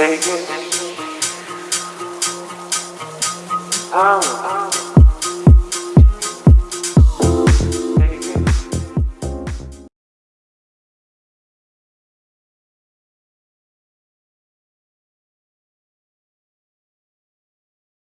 Take it. I'm